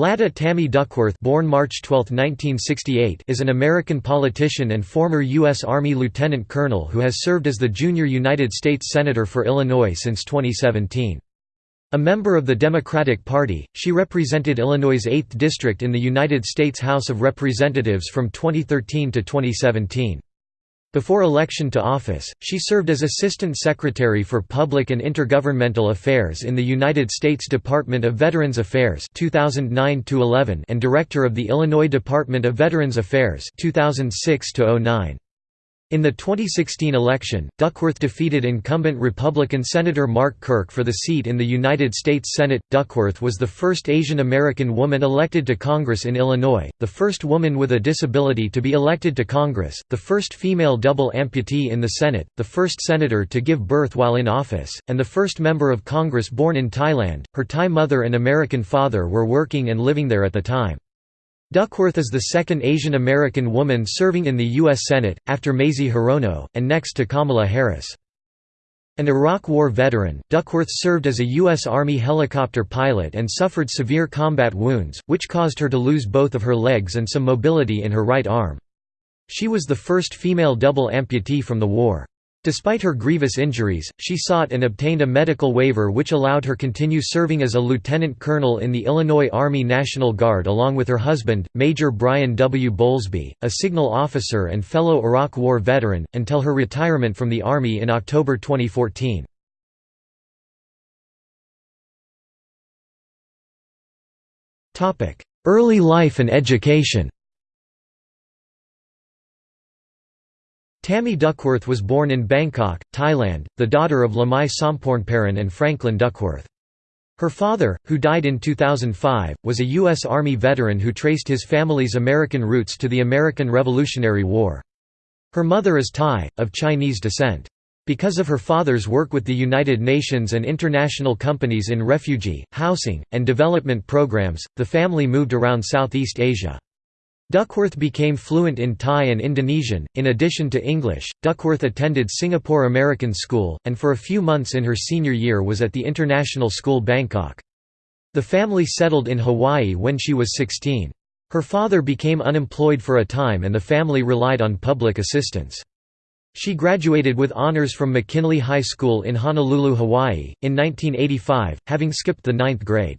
Ladda Tammy Duckworth born March 12, 1968, is an American politician and former U.S. Army lieutenant colonel who has served as the junior United States Senator for Illinois since 2017. A member of the Democratic Party, she represented Illinois' 8th District in the United States House of Representatives from 2013 to 2017. Before election to office, she served as Assistant Secretary for Public and Intergovernmental Affairs in the United States Department of Veterans Affairs 2009 and Director of the Illinois Department of Veterans Affairs 2006 -09. In the 2016 election, Duckworth defeated incumbent Republican Senator Mark Kirk for the seat in the United States Senate. Duckworth was the first Asian American woman elected to Congress in Illinois, the first woman with a disability to be elected to Congress, the first female double amputee in the Senate, the first senator to give birth while in office, and the first member of Congress born in Thailand. Her Thai mother and American father were working and living there at the time. Duckworth is the second Asian American woman serving in the U.S. Senate, after Mazie Hirono, and next to Kamala Harris. An Iraq War veteran, Duckworth served as a U.S. Army helicopter pilot and suffered severe combat wounds, which caused her to lose both of her legs and some mobility in her right arm. She was the first female double amputee from the war. Despite her grievous injuries, she sought and obtained a medical waiver which allowed her continue serving as a lieutenant colonel in the Illinois Army National Guard along with her husband, Major Bryan W. Bowlsbey, a signal officer and fellow Iraq War veteran, until her retirement from the Army in October 2014. Early life and education Tammy Duckworth was born in Bangkok, Thailand, the daughter of Lamai Sompornpairin and Franklin Duckworth. Her father, who died in 2005, was a U.S. Army veteran who traced his family's American roots to the American Revolutionary War. Her mother is Thai, of Chinese descent. Because of her father's work with the United Nations and international companies in refugee, housing, and development programs, the family moved around Southeast Asia. Duckworth became fluent in Thai and Indonesian. In addition to English, Duckworth attended Singapore American School, and for a few months in her senior year was at the International School Bangkok. The family settled in Hawaii when she was 16. Her father became unemployed for a time and the family relied on public assistance. She graduated with honors from McKinley High School in Honolulu, Hawaii, in 1985, having skipped the ninth grade.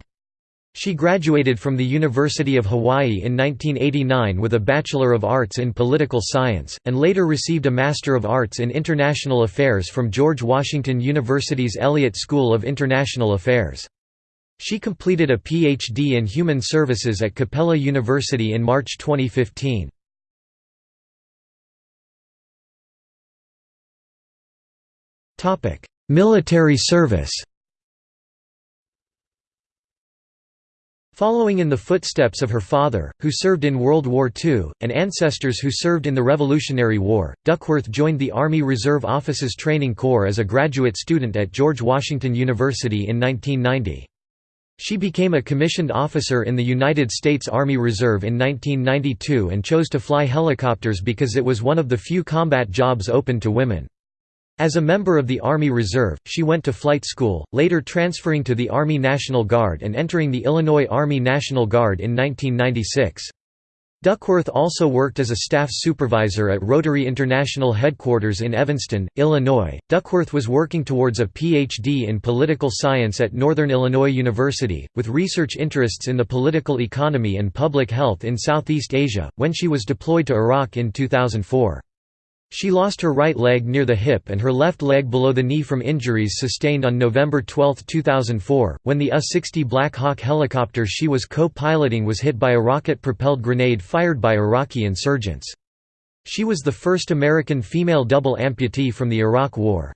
She graduated from the University of Hawaii in 1989 with a Bachelor of Arts in Political Science, and later received a Master of Arts in International Affairs from George Washington University's Elliott School of International Affairs. She completed a Ph.D. in Human Services at Capella University in March 2015. Military service Following in the footsteps of her father, who served in World War II, and ancestors who served in the Revolutionary War, Duckworth joined the Army Reserve Officers Training Corps as a graduate student at George Washington University in 1990. She became a commissioned officer in the United States Army Reserve in 1992 and chose to fly helicopters because it was one of the few combat jobs open to women. As a member of the Army Reserve, she went to flight school, later transferring to the Army National Guard and entering the Illinois Army National Guard in 1996. Duckworth also worked as a staff supervisor at Rotary International Headquarters in Evanston, Illinois. Duckworth was working towards a Ph.D. in political science at Northern Illinois University, with research interests in the political economy and public health in Southeast Asia, when she was deployed to Iraq in 2004. She lost her right leg near the hip and her left leg below the knee from injuries sustained on November 12, 2004, when the UH-60 Black Hawk helicopter she was co-piloting was hit by a rocket-propelled grenade fired by Iraqi insurgents. She was the first American female double amputee from the Iraq War.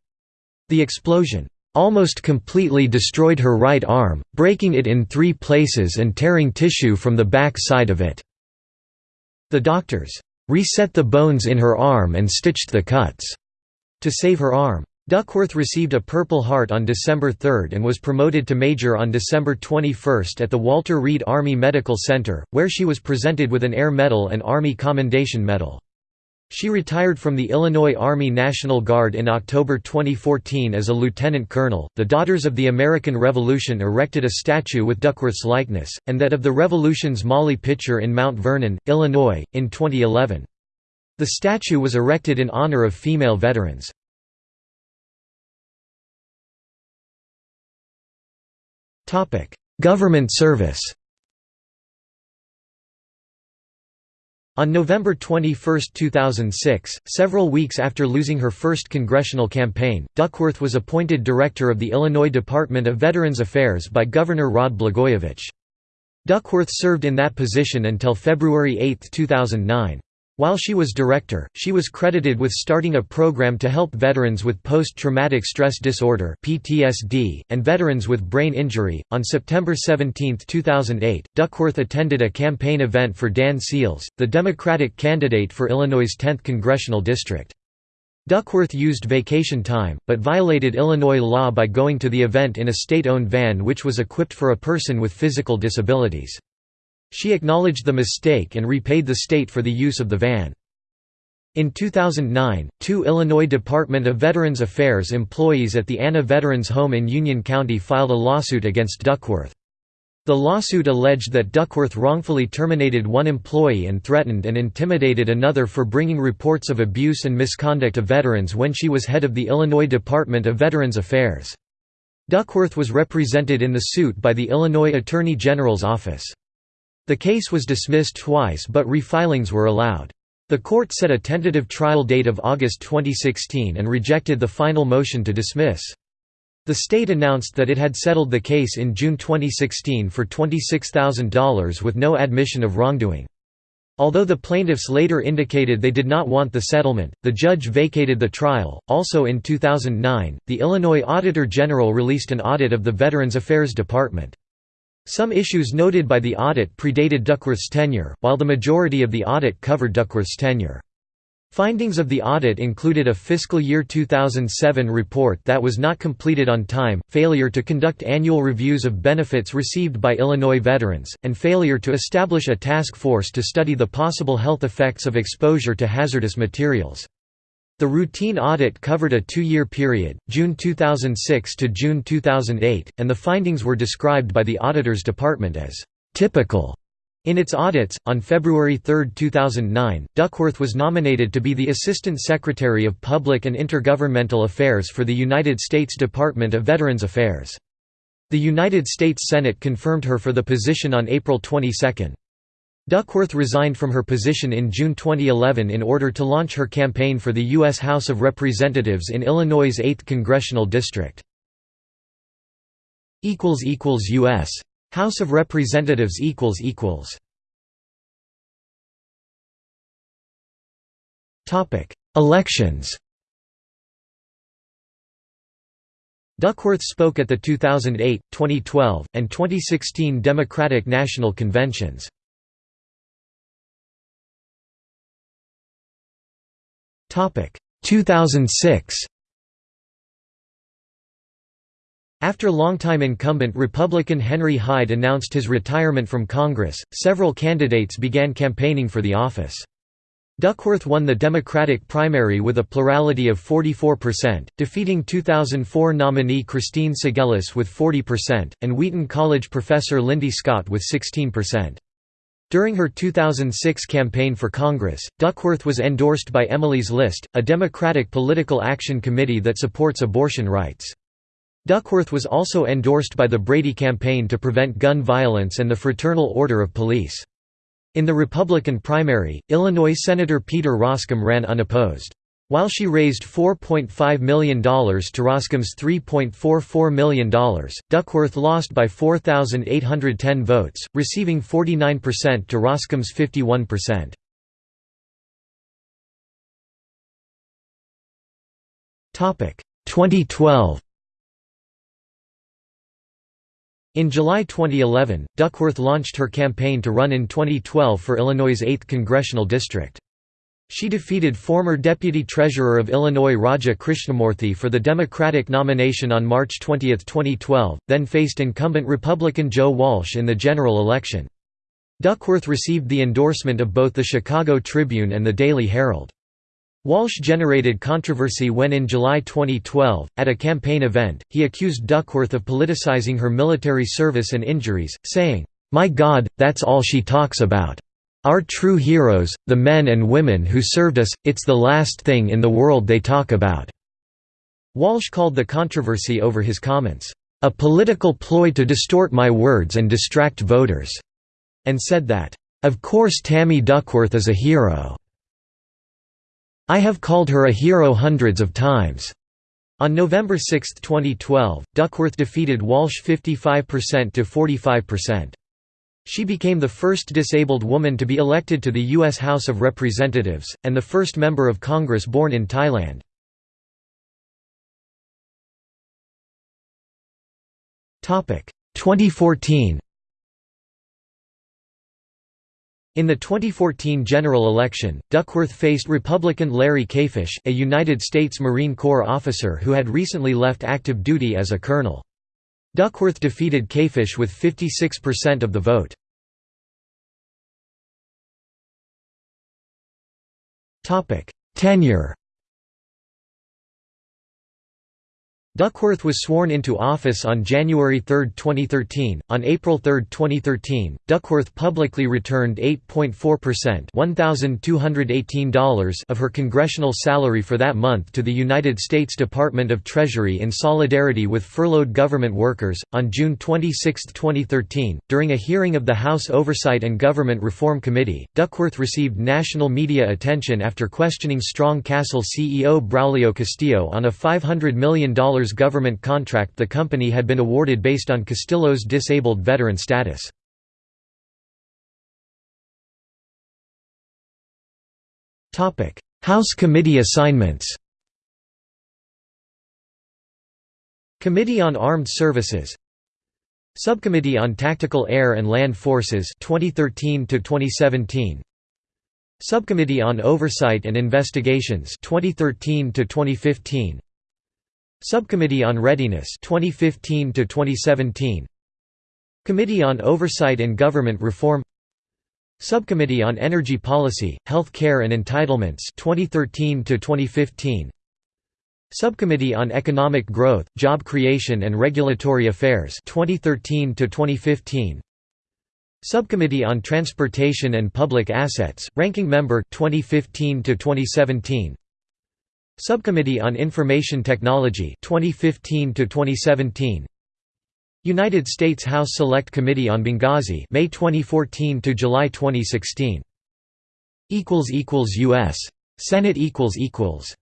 The explosion almost completely destroyed her right arm, breaking it in three places and tearing tissue from the back side of it. The doctors reset the bones in her arm and stitched the cuts to save her arm. Duckworth received a Purple Heart on December 3 and was promoted to Major on December 21 at the Walter Reed Army Medical Center, where she was presented with an Air Medal and Army Commendation Medal. She retired from the Illinois Army National Guard in October 2014 as a lieutenant colonel. The Daughters of the American Revolution erected a statue with Duckworth's likeness, and that of the Revolution's Molly Pitcher in Mount Vernon, Illinois, in 2011. The statue was erected in honor of female veterans. Government service On November 21, 2006, several weeks after losing her first congressional campaign, Duckworth was appointed director of the Illinois Department of Veterans Affairs by Governor Rod Blagojevich. Duckworth served in that position until February 8, 2009. While she was director, she was credited with starting a program to help veterans with post-traumatic stress disorder (PTSD) and veterans with brain injury. On September 17, 2008, Duckworth attended a campaign event for Dan Seals, the Democratic candidate for Illinois' 10th congressional district. Duckworth used vacation time, but violated Illinois law by going to the event in a state-owned van which was equipped for a person with physical disabilities. She acknowledged the mistake and repaid the state for the use of the van. In 2009, two Illinois Department of Veterans Affairs employees at the Anna Veterans Home in Union County filed a lawsuit against Duckworth. The lawsuit alleged that Duckworth wrongfully terminated one employee and threatened and intimidated another for bringing reports of abuse and misconduct of veterans when she was head of the Illinois Department of Veterans Affairs. Duckworth was represented in the suit by the Illinois Attorney General's office. The case was dismissed twice but refilings were allowed. The court set a tentative trial date of August 2016 and rejected the final motion to dismiss. The state announced that it had settled the case in June 2016 for $26,000 with no admission of wrongdoing. Although the plaintiffs later indicated they did not want the settlement, the judge vacated the trial. Also in 2009, the Illinois Auditor General released an audit of the Veterans Affairs Department. Some issues noted by the audit predated Duckworth's tenure, while the majority of the audit covered Duckworth's tenure. Findings of the audit included a fiscal year 2007 report that was not completed on time, failure to conduct annual reviews of benefits received by Illinois veterans, and failure to establish a task force to study the possible health effects of exposure to hazardous materials. The routine audit covered a two-year period, June 2006 to June 2008, and the findings were described by the Auditor's Department as «typical». In its audits, on February 3, 2009, Duckworth was nominated to be the Assistant Secretary of Public and Intergovernmental Affairs for the United States Department of Veterans Affairs. The United States Senate confirmed her for the position on April 22. Duckworth resigned from her position in June 2011 in order to launch her campaign for the U.S. House of Representatives in Illinois' 8th Congressional District. U.S. House of Representatives Elections Duckworth spoke at the 2008, 2012, and 2016 Democratic National Conventions. 2006 After longtime incumbent Republican Henry Hyde announced his retirement from Congress, several candidates began campaigning for the office. Duckworth won the Democratic primary with a plurality of 44%, defeating 2004 nominee Christine Cegelis with 40%, and Wheaton College professor Lindy Scott with 16%. During her 2006 campaign for Congress, Duckworth was endorsed by Emily's List, a Democratic political action committee that supports abortion rights. Duckworth was also endorsed by the Brady Campaign to prevent gun violence and the Fraternal Order of Police. In the Republican primary, Illinois Senator Peter Roskam ran unopposed. While she raised $4.5 million to Roskam's $3.44 million, Duckworth lost by 4,810 votes, receiving 49% to Roskam's 51%. Topic 2012. In July 2011, Duckworth launched her campaign to run in 2012 for Illinois' 8th congressional district. She defeated former Deputy Treasurer of Illinois Raja Krishnamoorthi for the Democratic nomination on March 20, 2012, then faced incumbent Republican Joe Walsh in the general election. Duckworth received the endorsement of both the Chicago Tribune and the Daily Herald. Walsh generated controversy when in July 2012, at a campaign event, he accused Duckworth of politicizing her military service and injuries, saying, "'My God, that's all she talks about. Our true heroes, the men and women who served us, it's the last thing in the world they talk about." Walsh called the controversy over his comments, "'a political ploy to distort my words and distract voters' and said that, "'Of course Tammy Duckworth is a hero. I have called her a hero hundreds of times." On November 6, 2012, Duckworth defeated Walsh 55% to 45%. She became the first disabled woman to be elected to the U.S. House of Representatives, and the first member of Congress born in Thailand. Topic 2014 In the 2014 general election, Duckworth faced Republican Larry Kaifesh, a United States Marine Corps officer who had recently left active duty as a colonel. Duckworth defeated Kaifesh with 56% of the vote. Tenure Duckworth was sworn into office on January 3, 2013. On April 3, 2013, Duckworth publicly returned 8.4% $1,218 of her congressional salary for that month to the United States Department of Treasury in solidarity with furloughed government workers. On June 26, 2013, during a hearing of the House Oversight and Government Reform Committee, Duckworth received national media attention after questioning Strong Castle CEO Braulio Castillo on a $500 million government contract the company had been awarded based on Castillo's disabled veteran status. House committee assignments. Committee on Armed Services. Subcommittee on Tactical Air and Land Forces 2013 to 2017 Subcommittee on Oversight and Investigations 2013 to 2015 Subcommittee on Readiness 2015 to 2017 Committee on Oversight and Government Reform. Subcommittee on Energy Policy, Health Care and Entitlements 2013 to 2015 Subcommittee on Economic Growth, Job Creation and Regulatory Affairs 2013 to 2015 Subcommittee on Transportation and Public Assets, Ranking Member 2015 to 2017 Subcommittee on Information Technology 2015 to 2017 United States House Select Committee on Benghazi May 2014 to July 2016 equals equals US Senate equals equals.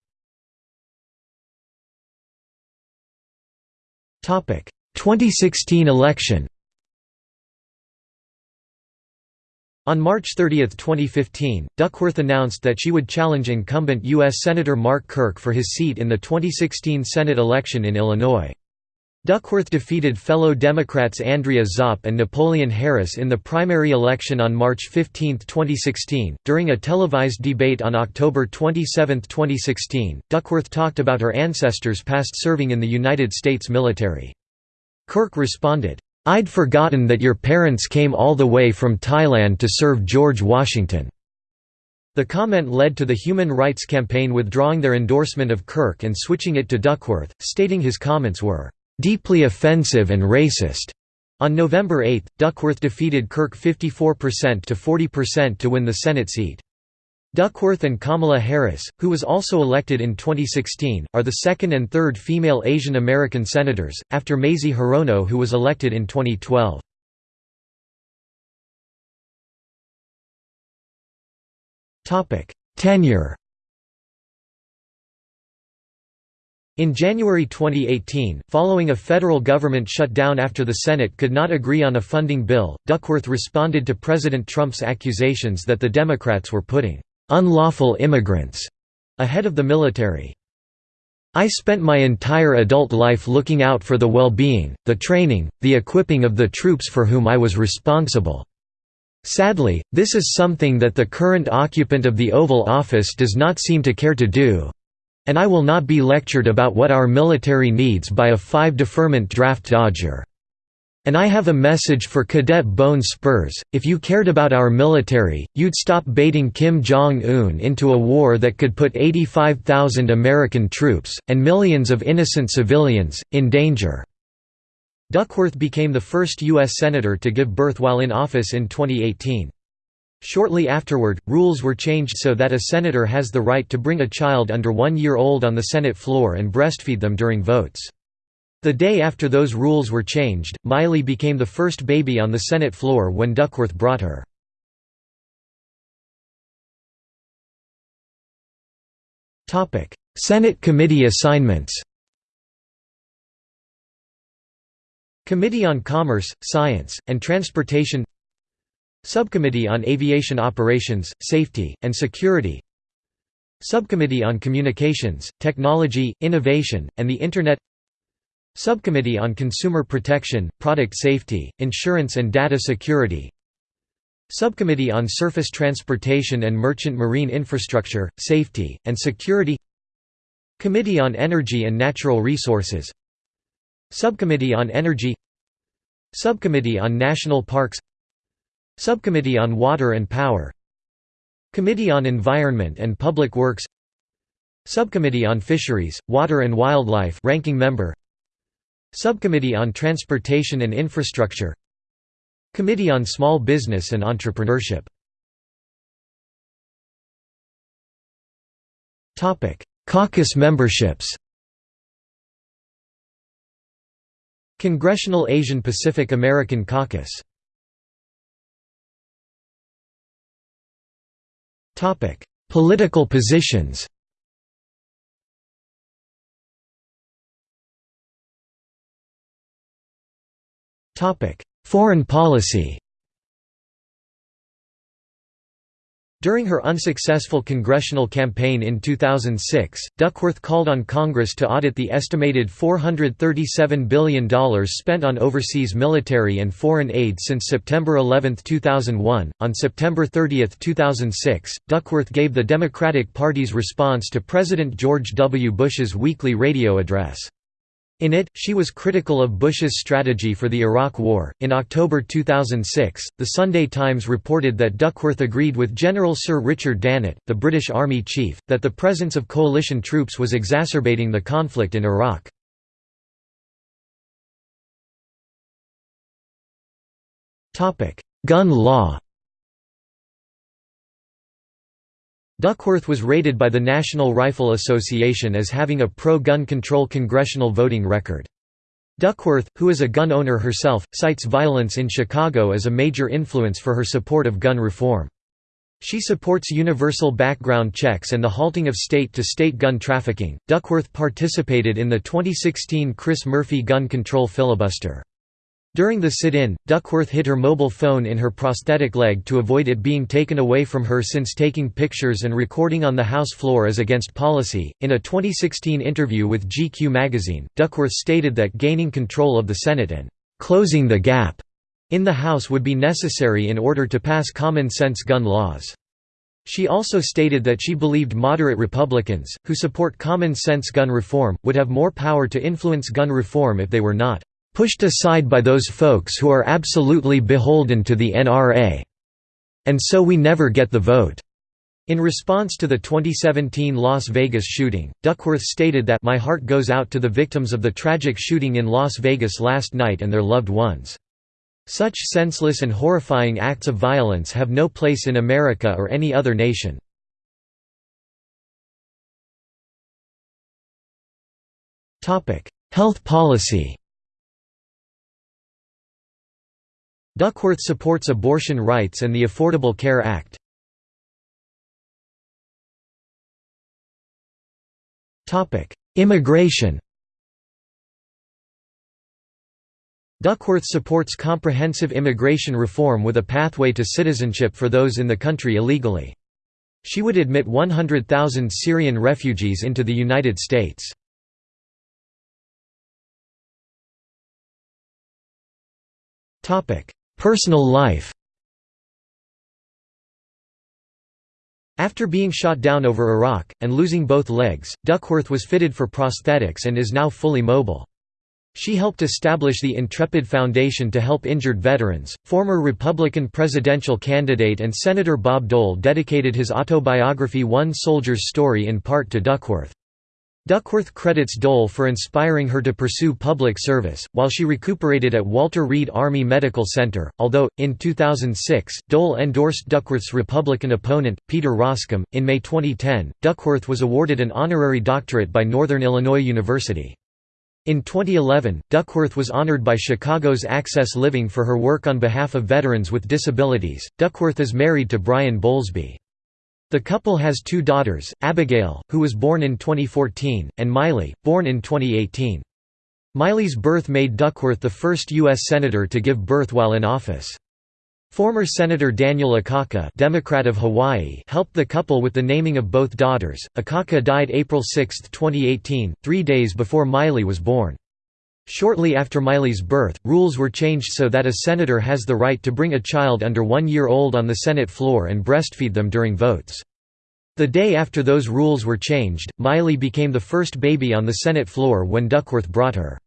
Topic. 2016 election On March 30, 2015, Duckworth announced that she would challenge incumbent U.S. Senator Mark Kirk for his seat in the 2016 Senate election in Illinois. Duckworth defeated fellow Democrats Andrea Zopp and Napoleon Harris in the primary election on March 15, 2016. During a televised debate on October 27, 2016, Duckworth talked about her ancestors past serving in the United States military. Kirk responded, I'd forgotten that your parents came all the way from Thailand to serve George Washington." The comment led to the Human Rights Campaign withdrawing their endorsement of Kirk and switching it to Duckworth, stating his comments were, "...deeply offensive and racist." On November 8, Duckworth defeated Kirk 54% to 40% to win the Senate seat. Duckworth and Kamala Harris, who was also elected in 2016, are the second and third female Asian American senators, after Mazie Hirono who was elected in 2012. Tenure In January 2018, following a federal government shutdown after the Senate could not agree on a funding bill, Duckworth responded to President Trump's accusations that the Democrats were putting unlawful immigrants ahead of the military. I spent my entire adult life looking out for the well-being, the training, the equipping of the troops for whom I was responsible. Sadly, this is something that the current occupant of the Oval Office does not seem to care to do. And I will not be lectured about what our military needs by a five-deferment draft dodger." And I have a message for Cadet Bone Spurs, if you cared about our military, you'd stop baiting Kim Jong-un into a war that could put 85,000 American troops, and millions of innocent civilians, in danger." Duckworth became the first U.S. Senator to give birth while in office in 2018. Shortly afterward, rules were changed so that a senator has the right to bring a child under one year old on the Senate floor and breastfeed them during votes. The day after those rules were changed, Maile became the first baby on the Senate floor when Duckworth brought her. Senate committee assignments. Committee on Commerce, Science, and Transportation. Subcommittee on Aviation Operations, Safety, and Security. Subcommittee on Communications, Technology, Innovation, and the Internet Subcommittee on Consumer Protection, Product Safety, Insurance and Data Security. Subcommittee on Surface Transportation and Merchant Marine Infrastructure, Safety, and Security. Committee on Energy and Natural Resources. Subcommittee on Energy. Subcommittee on National Parks. Subcommittee on Water and Power. Committee on Environment and Public Works. Subcommittee on Fisheries, Water and Wildlife ranking member Subcommittee on Transportation and Infrastructure. Committee on Small Business and Entrepreneurship. Caucus memberships. Congressional Asian Pacific American Caucus. Political positions Foreign policy During her unsuccessful congressional campaign in 2006, Duckworth called on Congress to audit the estimated $437 billion spent on overseas military and foreign aid since September 11, 2001. On September 30, 2006, Duckworth gave the Democratic Party's response to President George W. Bush's weekly radio address. In it, she was critical of Bush's strategy for the Iraq War. In October 2006, The Sunday Times reported that Duckworth agreed with General Sir Richard Dannatt, the British Army chief, that the presence of coalition troops was exacerbating the conflict in Iraq. Gun law Duckworth was rated by the National Rifle Association as having a pro-gun control congressional voting record. Duckworth, who is a gun owner herself, cites violence in Chicago as a major influence for her support of gun reform. She supports universal background checks and the halting of state-to-state -state gun trafficking. Duckworth participated in the 2016 Chris Murphy gun control filibuster. During the sit-in, Duckworth hid her mobile phone in her prosthetic leg to avoid it being taken away from her since taking pictures and recording on the House floor is against policy. In a 2016 interview with GQ magazine, Duckworth stated that gaining control of the Senate and closing the gap in the House would be necessary in order to pass common-sense gun laws. She also stated that she believed moderate Republicans, who support common-sense gun reform, would have more power to influence gun reform if they were not pushed aside by those folks who are absolutely beholden to the NRA. And so we never get the vote." In response to the 2017 Las Vegas shooting, Duckworth stated that my heart goes out to the victims of the tragic shooting in Las Vegas last night and their loved ones. Such senseless and horrifying acts of violence have no place in America or any other nation. Health policy Duckworth supports abortion rights and the Affordable Care Act. Immigration Duckworth supports comprehensive immigration reform with a pathway to citizenship for those in the country illegally. She would admit 100,000 Syrian refugees into the United States. Personal life After being shot down over Iraq, and losing both legs, Duckworth was fitted for prosthetics and is now fully mobile. She helped establish the Intrepid Foundation to help injured veterans. Former Republican presidential candidate and Senator Bob Dole dedicated his autobiography One Soldier's Story in part to Duckworth. Duckworth credits Dole for inspiring her to pursue public service, while she recuperated at Walter Reed Army Medical Center, although, in 2006, Dole endorsed Duckworth's Republican opponent, Peter Roskam. In May 2010, Duckworth was awarded an honorary doctorate by Northern Illinois University. In 2011, Duckworth was honored by Chicago's Access Living for her work on behalf of veterans with disabilities. Duckworth is married to Bryan Bowlsbey. The couple has two daughters, Abigail, who was born in 2014, and Maile, born in 2018. Maile's birth made Duckworth the first U.S. Senator to give birth while in office. Former Senator Daniel Akaka Democrat of Hawaii helped the couple with the naming of both daughters. Akaka died April 6, 2018, three days before Maile was born. Shortly after Maile's birth, rules were changed so that a senator has the right to bring a child under one year old on the Senate floor and breastfeed them during votes. The day after those rules were changed, Maile became the first baby on the Senate floor when Duckworth brought her.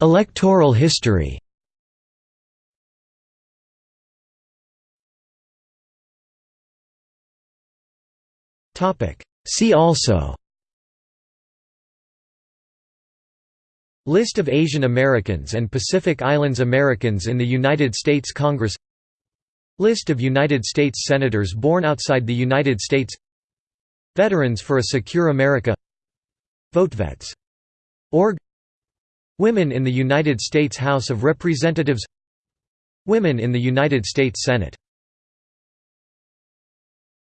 Electoral history See also. List of Asian Americans and Pacific Islands Americans in the United States Congress. List of United States Senators born outside the United States. Veterans for a Secure America. VoteVets. Org. Women in the United States House of Representatives. Women in the United States Senate